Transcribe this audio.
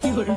কি করে